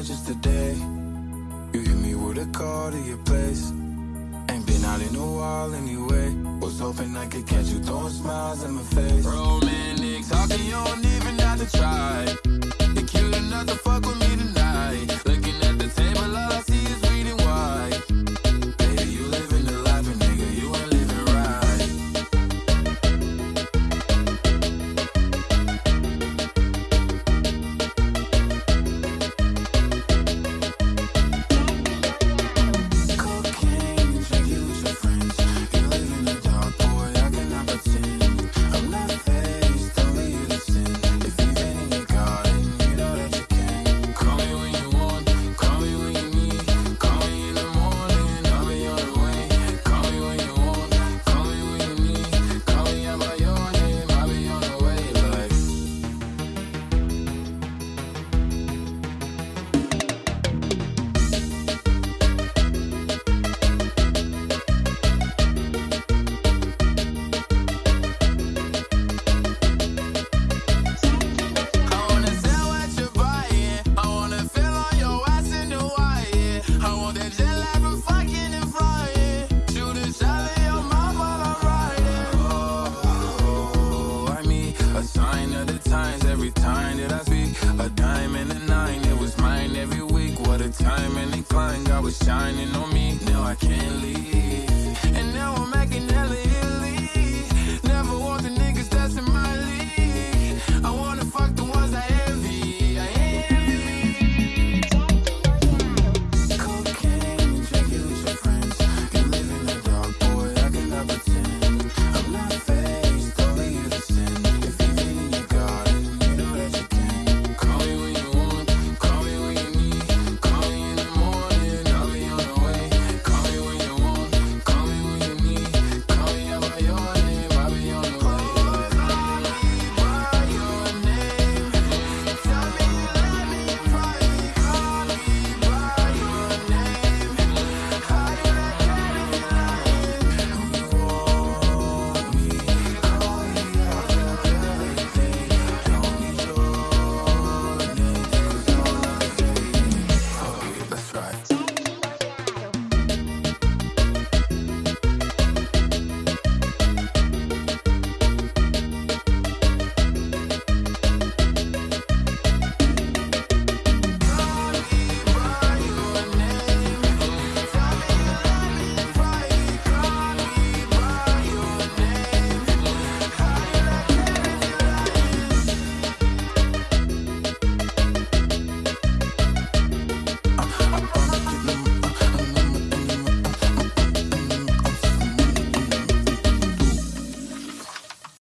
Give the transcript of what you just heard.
high just today You hit me with a call to your place. Ain't been out in a while anyway. Was hoping I could catch you throwing smiles in my face. Romantic talking, you don't even have to try. time that I speak. A dime and a nine, it was mine every week. What a time and incline, God was shining on me. Now I can't leave.